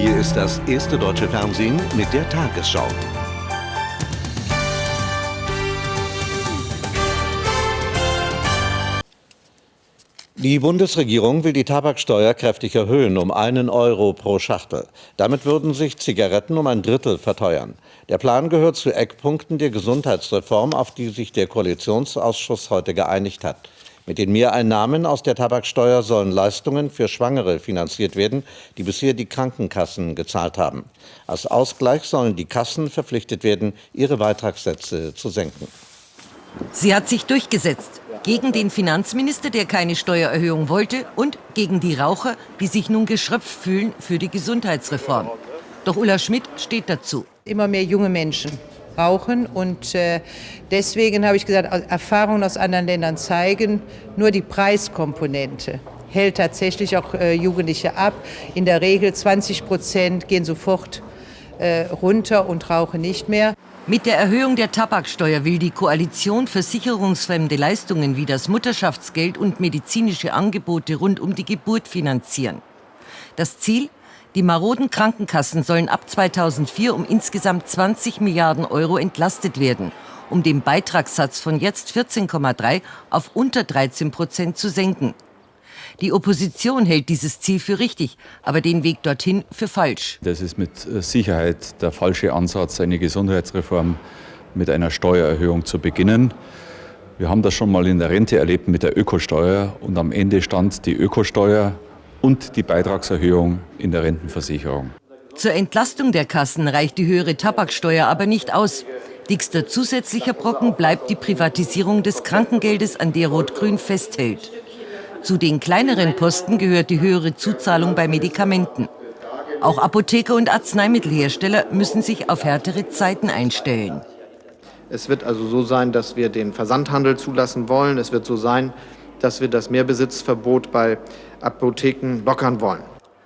Hier ist das erste deutsche Fernsehen mit der Tagesschau. Die Bundesregierung will die Tabaksteuer kräftig erhöhen, um einen Euro pro Schachtel. Damit würden sich Zigaretten um ein Drittel verteuern. Der Plan gehört zu Eckpunkten der Gesundheitsreform, auf die sich der Koalitionsausschuss heute geeinigt hat. Mit den Mehreinnahmen aus der Tabaksteuer sollen Leistungen für Schwangere finanziert werden, die bisher die Krankenkassen gezahlt haben. Als Ausgleich sollen die Kassen verpflichtet werden, ihre Beitragssätze zu senken. Sie hat sich durchgesetzt. Gegen den Finanzminister, der keine Steuererhöhung wollte, und gegen die Raucher, die sich nun geschröpft fühlen für die Gesundheitsreform. Doch Ulla Schmidt steht dazu. Immer mehr junge Menschen brauchen. Und äh, deswegen habe ich gesagt, Erfahrungen aus anderen Ländern zeigen, nur die Preiskomponente hält tatsächlich auch äh, Jugendliche ab. In der Regel 20 Prozent gehen sofort äh, runter und rauchen nicht mehr. Mit der Erhöhung der Tabaksteuer will die Koalition versicherungsfremde Leistungen wie das Mutterschaftsgeld und medizinische Angebote rund um die Geburt finanzieren. Das Ziel? Die maroden Krankenkassen sollen ab 2004 um insgesamt 20 Milliarden Euro entlastet werden, um den Beitragssatz von jetzt 14,3 auf unter 13 Prozent zu senken. Die Opposition hält dieses Ziel für richtig, aber den Weg dorthin für falsch. Das ist mit Sicherheit der falsche Ansatz, eine Gesundheitsreform mit einer Steuererhöhung zu beginnen. Wir haben das schon mal in der Rente erlebt mit der Ökosteuer und am Ende stand die Ökosteuer und die Beitragserhöhung in der Rentenversicherung. Zur Entlastung der Kassen reicht die höhere Tabaksteuer aber nicht aus. Dickster zusätzlicher Brocken bleibt die Privatisierung des Krankengeldes, an der Rot-Grün festhält. Zu den kleineren Posten gehört die höhere Zuzahlung bei Medikamenten. Auch Apotheker und Arzneimittelhersteller müssen sich auf härtere Zeiten einstellen. Es wird also so sein, dass wir den Versandhandel zulassen wollen. Es wird so sein, dass wir das Mehrbesitzverbot bei Apotheken lockern wollen.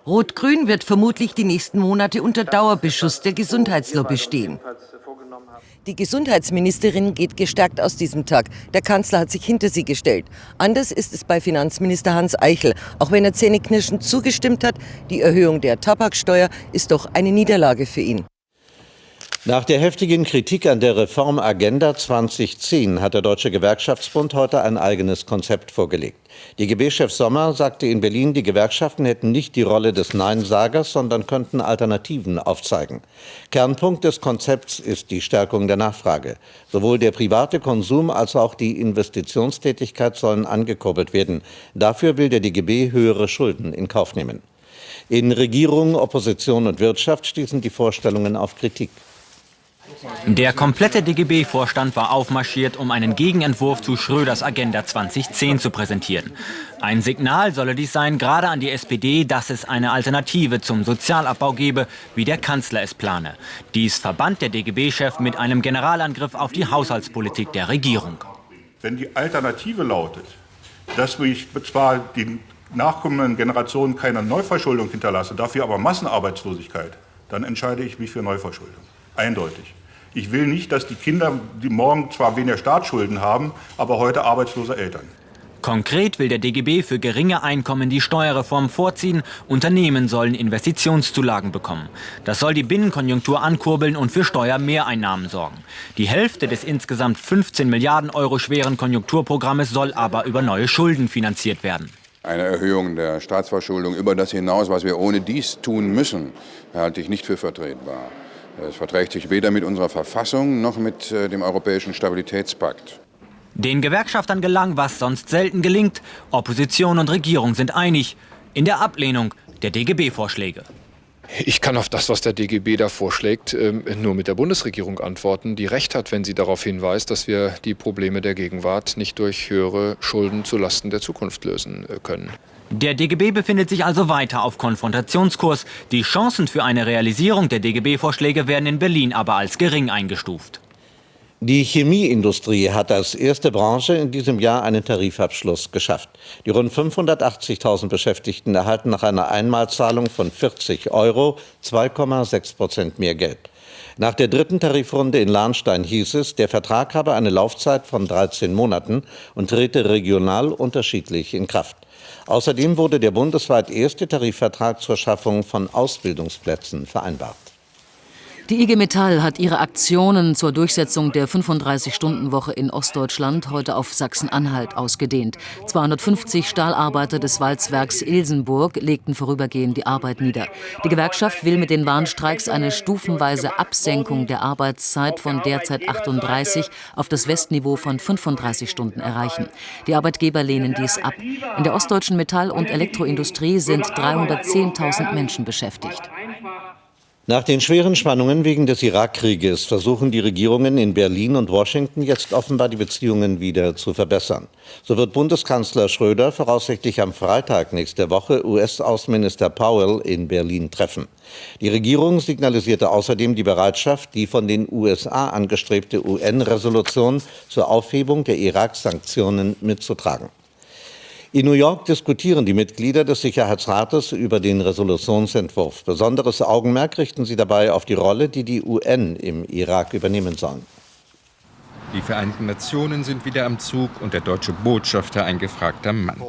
Rot-Grün wird vermutlich die nächsten Monate unter Dauerbeschuss der Gesundheitslobby stehen. Die Gesundheitsministerin geht gestärkt aus diesem Tag. Der Kanzler hat sich hinter sie gestellt. Anders ist es bei Finanzminister Hans Eichel. Auch wenn er zähneknirschend zugestimmt hat, die Erhöhung der Tabaksteuer ist doch eine Niederlage für ihn. Nach der heftigen Kritik an der Reformagenda 2010 hat der Deutsche Gewerkschaftsbund heute ein eigenes Konzept vorgelegt. DGB-Chef Sommer sagte in Berlin, die Gewerkschaften hätten nicht die Rolle des Neinsagers, sondern könnten Alternativen aufzeigen. Kernpunkt des Konzepts ist die Stärkung der Nachfrage. Sowohl der private Konsum als auch die Investitionstätigkeit sollen angekurbelt werden. Dafür will der DGB höhere Schulden in Kauf nehmen. In Regierung, Opposition und Wirtschaft stießen die Vorstellungen auf Kritik. Der komplette DGB-Vorstand war aufmarschiert, um einen Gegenentwurf zu Schröders Agenda 2010 zu präsentieren. Ein Signal solle dies sein, gerade an die SPD, dass es eine Alternative zum Sozialabbau gebe, wie der Kanzler es plane. Dies verband der DGB-Chef mit einem Generalangriff auf die Haushaltspolitik der Regierung. Wenn die Alternative lautet, dass ich zwar den nachkommenden Generationen keine Neuverschuldung hinterlasse, dafür aber Massenarbeitslosigkeit, dann entscheide ich mich für Neuverschuldung. Eindeutig. Ich will nicht, dass die Kinder, die morgen zwar weniger Staatsschulden haben, aber heute arbeitslose Eltern. Konkret will der DGB für geringe Einkommen die Steuerreform vorziehen. Unternehmen sollen Investitionszulagen bekommen. Das soll die Binnenkonjunktur ankurbeln und für Steuermehreinnahmen sorgen. Die Hälfte des insgesamt 15 Milliarden Euro schweren Konjunkturprogrammes soll aber über neue Schulden finanziert werden. Eine Erhöhung der Staatsverschuldung über das hinaus, was wir ohne dies tun müssen, halte ich nicht für vertretbar. Es verträgt sich weder mit unserer Verfassung noch mit äh, dem Europäischen Stabilitätspakt. Den Gewerkschaftern gelang, was sonst selten gelingt. Opposition und Regierung sind einig in der Ablehnung der DGB-Vorschläge. Ich kann auf das, was der DGB da vorschlägt, ähm, nur mit der Bundesregierung antworten, die recht hat, wenn sie darauf hinweist, dass wir die Probleme der Gegenwart nicht durch höhere Schulden zulasten der Zukunft lösen äh, können. Der DGB befindet sich also weiter auf Konfrontationskurs. Die Chancen für eine Realisierung der DGB-Vorschläge werden in Berlin aber als gering eingestuft. Die Chemieindustrie hat als erste Branche in diesem Jahr einen Tarifabschluss geschafft. Die rund 580.000 Beschäftigten erhalten nach einer Einmalzahlung von 40 Euro 2,6 Prozent mehr Geld. Nach der dritten Tarifrunde in Lahnstein hieß es, der Vertrag habe eine Laufzeit von 13 Monaten und trete regional unterschiedlich in Kraft. Außerdem wurde der bundesweit erste Tarifvertrag zur Schaffung von Ausbildungsplätzen vereinbart. Die IG Metall hat ihre Aktionen zur Durchsetzung der 35-Stunden-Woche in Ostdeutschland heute auf Sachsen-Anhalt ausgedehnt. 250 Stahlarbeiter des Walzwerks Ilsenburg legten vorübergehend die Arbeit nieder. Die Gewerkschaft will mit den Warnstreiks eine stufenweise Absenkung der Arbeitszeit von derzeit 38 auf das Westniveau von 35 Stunden erreichen. Die Arbeitgeber lehnen dies ab. In der ostdeutschen Metall- und Elektroindustrie sind 310.000 Menschen beschäftigt. Nach den schweren Spannungen wegen des Irakkrieges versuchen die Regierungen in Berlin und Washington jetzt offenbar die Beziehungen wieder zu verbessern. So wird Bundeskanzler Schröder voraussichtlich am Freitag nächste Woche US-Außenminister Powell in Berlin treffen. Die Regierung signalisierte außerdem die Bereitschaft, die von den USA angestrebte UN-Resolution zur Aufhebung der Irak-Sanktionen mitzutragen. In New York diskutieren die Mitglieder des Sicherheitsrates über den Resolutionsentwurf. Besonderes Augenmerk richten sie dabei auf die Rolle, die die UN im Irak übernehmen sollen. Die Vereinten Nationen sind wieder am Zug und der deutsche Botschafter ein gefragter Mann.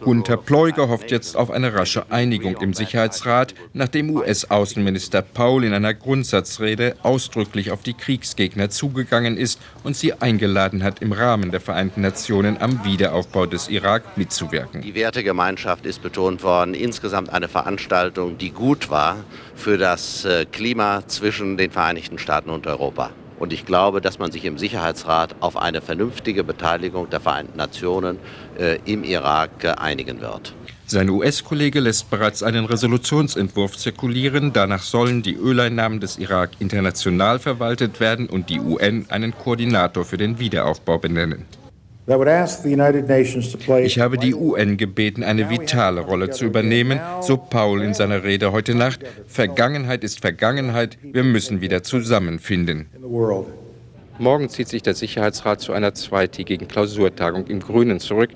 Gunther Pleuger hofft jetzt auf eine rasche Einigung im Sicherheitsrat, nachdem US-Außenminister Paul in einer Grundsatzrede ausdrücklich auf die Kriegsgegner zugegangen ist und sie eingeladen hat, im Rahmen der Vereinten Nationen am Wiederaufbau des Irak mitzuwirken. Die Wertegemeinschaft ist betont worden. Insgesamt eine Veranstaltung, die gut war für das äh, Klima zwischen den Vereinigten Staaten und Europa. Und ich glaube, dass man sich im Sicherheitsrat auf eine vernünftige Beteiligung der Vereinten Nationen äh, im Irak äh, einigen wird. Sein US-Kollege lässt bereits einen Resolutionsentwurf zirkulieren. Danach sollen die Öleinnahmen des Irak international verwaltet werden und die UN einen Koordinator für den Wiederaufbau benennen. Ich habe die UN gebeten, eine vitale Rolle zu übernehmen, so Paul in seiner Rede heute Nacht. Vergangenheit ist Vergangenheit, wir müssen wieder zusammenfinden. Morgen zieht sich der Sicherheitsrat zu einer zweitägigen Klausurtagung im Grünen zurück.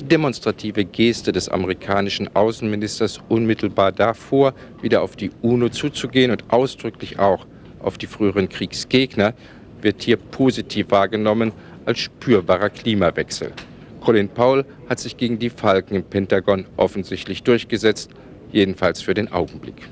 Die demonstrative Geste des amerikanischen Außenministers unmittelbar davor, wieder auf die UNO zuzugehen und ausdrücklich auch auf die früheren Kriegsgegner, wird hier positiv wahrgenommen als spürbarer Klimawechsel. Colin Powell hat sich gegen die Falken im Pentagon offensichtlich durchgesetzt, jedenfalls für den Augenblick.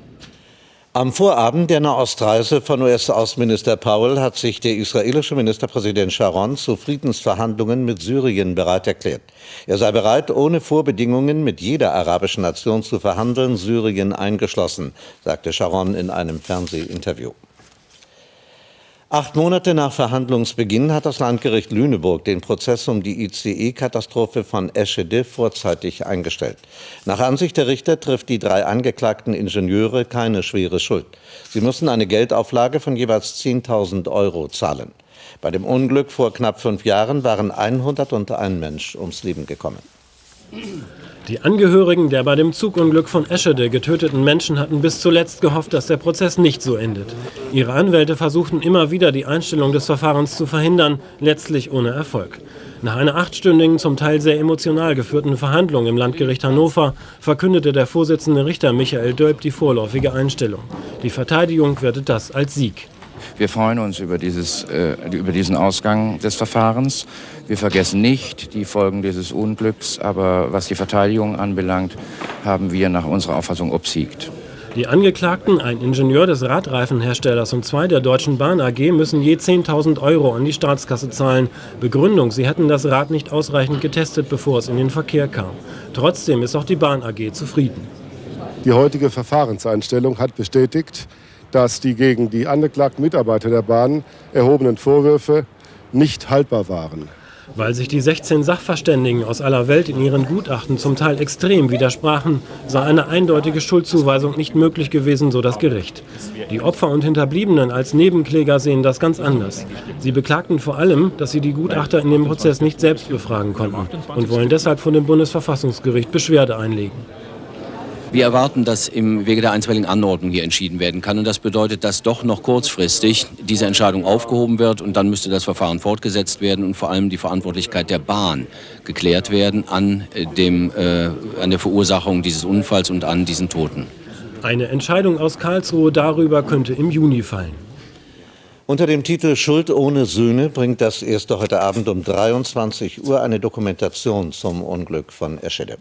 Am Vorabend der Nahostreise von US-Außenminister Powell hat sich der israelische Ministerpräsident Sharon zu Friedensverhandlungen mit Syrien bereit erklärt. Er sei bereit, ohne Vorbedingungen mit jeder arabischen Nation zu verhandeln, Syrien eingeschlossen, sagte Sharon in einem Fernsehinterview. Acht Monate nach Verhandlungsbeginn hat das Landgericht Lüneburg den Prozess um die ICE-Katastrophe von Eschede vorzeitig eingestellt. Nach Ansicht der Richter trifft die drei angeklagten Ingenieure keine schwere Schuld. Sie müssen eine Geldauflage von jeweils 10.000 Euro zahlen. Bei dem Unglück vor knapp fünf Jahren waren 101 Mensch ums Leben gekommen. Die Angehörigen der bei dem Zugunglück von Eschede getöteten Menschen hatten bis zuletzt gehofft, dass der Prozess nicht so endet. Ihre Anwälte versuchten immer wieder, die Einstellung des Verfahrens zu verhindern, letztlich ohne Erfolg. Nach einer achtstündigen, zum Teil sehr emotional geführten Verhandlung im Landgericht Hannover verkündete der Vorsitzende Richter Michael Dölp die vorläufige Einstellung. Die Verteidigung wertet das als Sieg. Wir freuen uns über, dieses, äh, über diesen Ausgang des Verfahrens. Wir vergessen nicht die Folgen dieses Unglücks, aber was die Verteidigung anbelangt, haben wir nach unserer Auffassung obsiegt. Die Angeklagten, ein Ingenieur des Radreifenherstellers und zwei der Deutschen Bahn AG, müssen je 10.000 Euro an die Staatskasse zahlen. Begründung, sie hätten das Rad nicht ausreichend getestet, bevor es in den Verkehr kam. Trotzdem ist auch die Bahn AG zufrieden. Die heutige Verfahrenseinstellung hat bestätigt, dass die gegen die angeklagten Mitarbeiter der Bahn erhobenen Vorwürfe nicht haltbar waren. Weil sich die 16 Sachverständigen aus aller Welt in ihren Gutachten zum Teil extrem widersprachen, sei eine eindeutige Schuldzuweisung nicht möglich gewesen, so das Gericht. Die Opfer und Hinterbliebenen als Nebenkläger sehen das ganz anders. Sie beklagten vor allem, dass sie die Gutachter in dem Prozess nicht selbst befragen konnten und wollen deshalb vor dem Bundesverfassungsgericht Beschwerde einlegen. Wir erwarten, dass im Wege der einstweiligen Anordnung hier entschieden werden kann. Und das bedeutet, dass doch noch kurzfristig diese Entscheidung aufgehoben wird und dann müsste das Verfahren fortgesetzt werden und vor allem die Verantwortlichkeit der Bahn geklärt werden an, äh, dem, äh, an der Verursachung dieses Unfalls und an diesen Toten. Eine Entscheidung aus Karlsruhe darüber könnte im Juni fallen. Unter dem Titel Schuld ohne Söhne bringt das erste heute Abend um 23 Uhr eine Dokumentation zum Unglück von Eschede.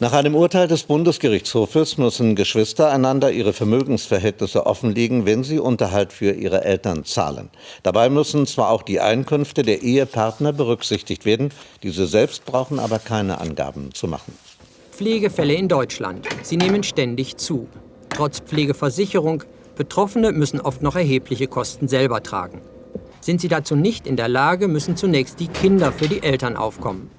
Nach einem Urteil des Bundesgerichtshofes müssen Geschwister einander ihre Vermögensverhältnisse offenlegen, wenn sie Unterhalt für ihre Eltern zahlen. Dabei müssen zwar auch die Einkünfte der Ehepartner berücksichtigt werden, diese selbst brauchen aber keine Angaben zu machen. Pflegefälle in Deutschland. Sie nehmen ständig zu. Trotz Pflegeversicherung, Betroffene müssen oft noch erhebliche Kosten selber tragen. Sind sie dazu nicht in der Lage, müssen zunächst die Kinder für die Eltern aufkommen.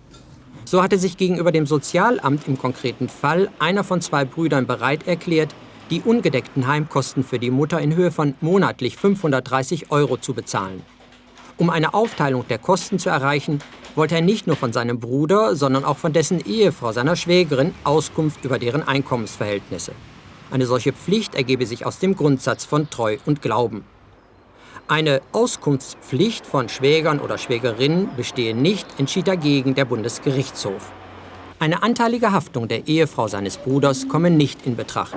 So hatte sich gegenüber dem Sozialamt im konkreten Fall einer von zwei Brüdern bereit erklärt, die ungedeckten Heimkosten für die Mutter in Höhe von monatlich 530 Euro zu bezahlen. Um eine Aufteilung der Kosten zu erreichen, wollte er nicht nur von seinem Bruder, sondern auch von dessen Ehefrau, seiner Schwägerin, Auskunft über deren Einkommensverhältnisse. Eine solche Pflicht ergebe sich aus dem Grundsatz von Treu und Glauben. Eine Auskunftspflicht von Schwägern oder Schwägerinnen bestehe nicht, entschied dagegen der Bundesgerichtshof. Eine anteilige Haftung der Ehefrau seines Bruders komme nicht in Betracht.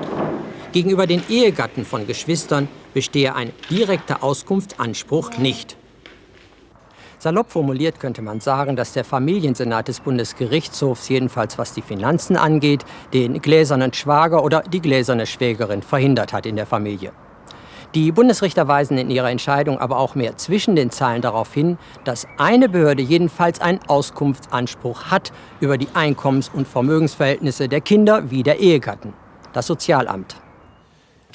Gegenüber den Ehegatten von Geschwistern bestehe ein direkter Auskunftsanspruch nicht. Salopp formuliert könnte man sagen, dass der Familiensenat des Bundesgerichtshofs jedenfalls was die Finanzen angeht, den gläsernen Schwager oder die gläserne Schwägerin verhindert hat in der Familie. Die Bundesrichter weisen in ihrer Entscheidung aber auch mehr zwischen den Zeilen darauf hin, dass eine Behörde jedenfalls einen Auskunftsanspruch hat über die Einkommens- und Vermögensverhältnisse der Kinder wie der Ehegatten, das Sozialamt.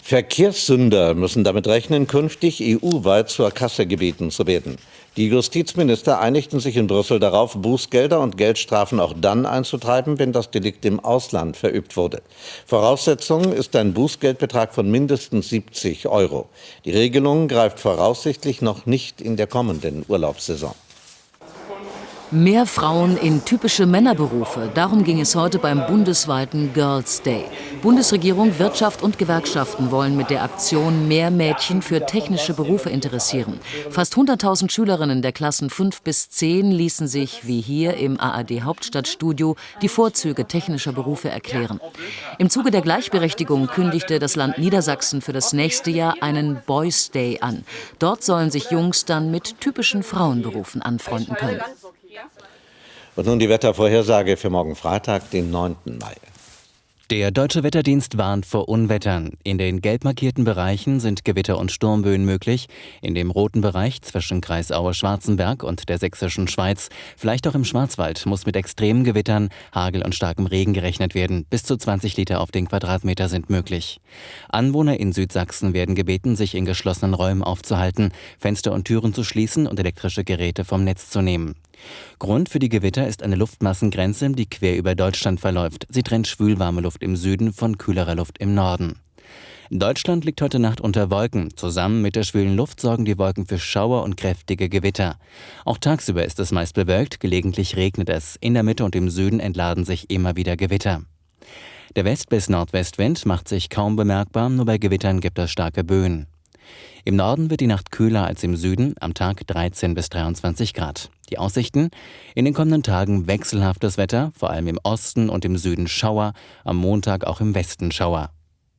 Verkehrssünder müssen damit rechnen, künftig EU-weit zur Kasse gebeten zu werden. Die Justizminister einigten sich in Brüssel darauf, Bußgelder und Geldstrafen auch dann einzutreiben, wenn das Delikt im Ausland verübt wurde. Voraussetzung ist ein Bußgeldbetrag von mindestens 70 Euro. Die Regelung greift voraussichtlich noch nicht in der kommenden Urlaubssaison. Mehr Frauen in typische Männerberufe. Darum ging es heute beim bundesweiten Girls Day. Bundesregierung, Wirtschaft und Gewerkschaften wollen mit der Aktion mehr Mädchen für technische Berufe interessieren. Fast 100.000 Schülerinnen der Klassen 5 bis 10 ließen sich, wie hier im ARD Hauptstadtstudio, die Vorzüge technischer Berufe erklären. Im Zuge der Gleichberechtigung kündigte das Land Niedersachsen für das nächste Jahr einen Boys Day an. Dort sollen sich Jungs dann mit typischen Frauenberufen anfreunden können. Und nun die Wettervorhersage für morgen Freitag, den 9. Mai. Der Deutsche Wetterdienst warnt vor Unwettern. In den gelb markierten Bereichen sind Gewitter und Sturmböen möglich. In dem roten Bereich zwischen Kreis Aue-Schwarzenberg und der sächsischen Schweiz, vielleicht auch im Schwarzwald, muss mit extremen Gewittern, Hagel und starkem Regen gerechnet werden. Bis zu 20 Liter auf den Quadratmeter sind möglich. Anwohner in Südsachsen werden gebeten, sich in geschlossenen Räumen aufzuhalten, Fenster und Türen zu schließen und elektrische Geräte vom Netz zu nehmen. Grund für die Gewitter ist eine Luftmassengrenze, die quer über Deutschland verläuft. Sie trennt schwülwarme Luft im Süden von kühlerer Luft im Norden. Deutschland liegt heute Nacht unter Wolken. Zusammen mit der schwülen Luft sorgen die Wolken für Schauer und kräftige Gewitter. Auch tagsüber ist es meist bewölkt, gelegentlich regnet es. In der Mitte und im Süden entladen sich immer wieder Gewitter. Der West- bis Nordwestwind macht sich kaum bemerkbar, nur bei Gewittern gibt es starke Böen. Im Norden wird die Nacht kühler als im Süden, am Tag 13 bis 23 Grad. Die Aussichten? In den kommenden Tagen wechselhaftes Wetter, vor allem im Osten und im Süden Schauer, am Montag auch im Westen Schauer.